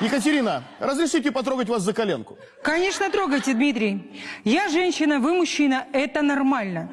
Екатерина, разрешите потрогать вас за коленку? Конечно, трогайте, Дмитрий. Я женщина, вы мужчина, это нормально.